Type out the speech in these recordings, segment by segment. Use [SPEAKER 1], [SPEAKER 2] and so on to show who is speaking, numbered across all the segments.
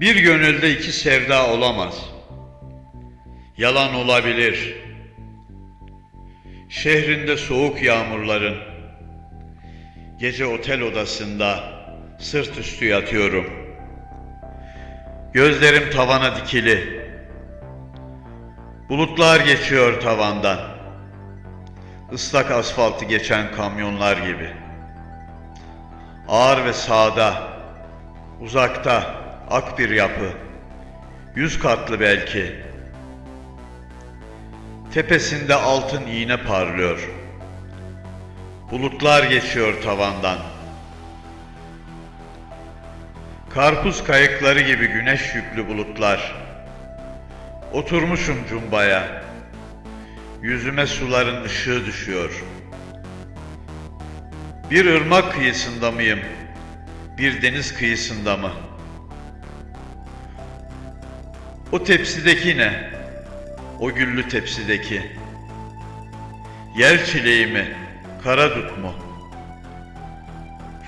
[SPEAKER 1] Bir gönülde iki sevda olamaz. Yalan olabilir. Şehrinde soğuk yağmurların, gece otel odasında sırt üstü yatıyorum. Gözlerim tavana dikili. Bulutlar geçiyor tavandan. Islak asfaltı geçen kamyonlar gibi. Ağır ve sağda, uzakta ak bir yapı. Yüz katlı belki. Tepesinde altın iğne parlıyor. Bulutlar geçiyor tavandan. Karpuz kayıkları gibi güneş yüklü bulutlar. Oturmuşum cumbaya. Yüzüme suların ışığı düşüyor. Bir ırmak kıyısında mıyım? Bir deniz kıyısında mı? O tepsideki ne? O güllü tepsideki. Yer çileği mi? Kara dut mu?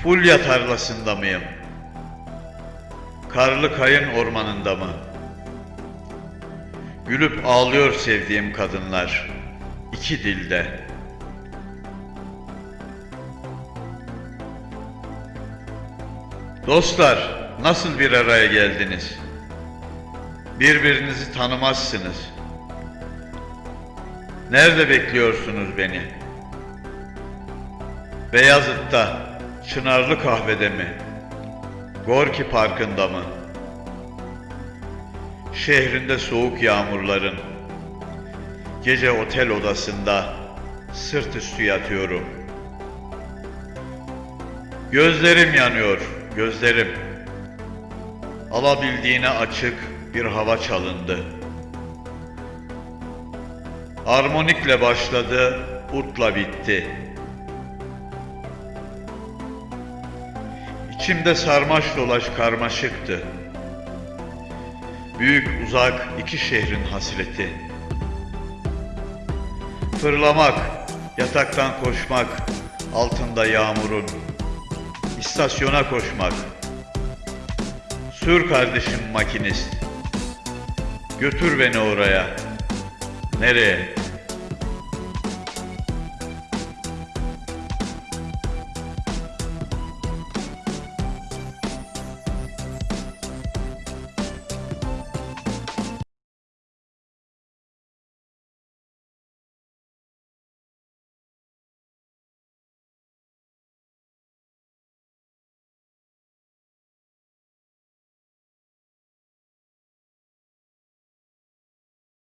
[SPEAKER 1] Fulya tarlasında mıyım? Karlı kayın ormanında mı? Gülüp ağlıyor sevdiğim kadınlar. iki dilde. Dostlar, nasıl bir araya geldiniz? Birbirinizi tanımazsınız. Nerede bekliyorsunuz beni? Beyazıt'ta, Çınarlı Kahve'de mi? Gorki Parkı'nda mı? Şehrinde soğuk yağmurların, gece otel odasında sırt üstü yatıyorum. Gözlerim yanıyor, gözlerim. Alabildiğine açık bir hava çalındı. Armonikle başladı, utla bitti. İçimde sarmaş dolaş karmaşıktı. Büyük uzak iki şehrin hasreti. Fırlamak, yataktan koşmak, altında yağmurun. İstasyona koşmak. Sür kardeşim makinist. Götür beni oraya. Nereye?